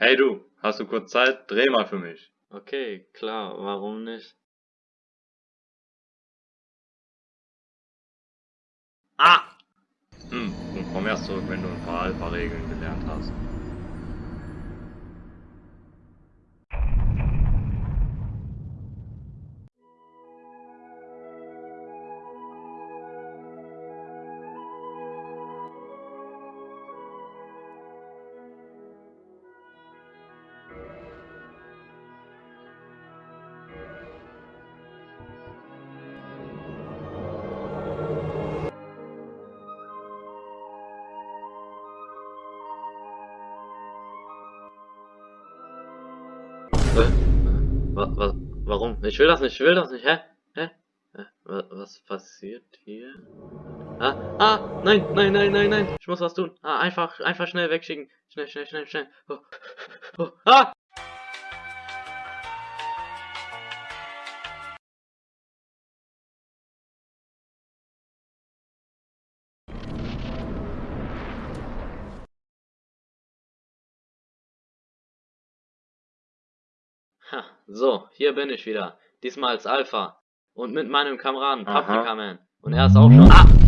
Hey du, hast du kurz Zeit? Dreh mal für mich. Okay, klar, warum nicht? Ah! Hm, und komm erst zurück, wenn du ein paar Alpha-Regeln gelernt hast. Warum? Ich will das nicht, ich will das nicht, hä? Hä? Was passiert hier? Ah, ah, nein, nein, nein, nein, nein, ich muss was tun. Ah, einfach, einfach schnell wegschicken. Schnell, schnell, schnell, schnell. Oh, oh, ah! Ha, so, hier bin ich wieder. Diesmal als Alpha. Und mit meinem Kameraden. Paprika Man. Und er ist auch schon. Ah!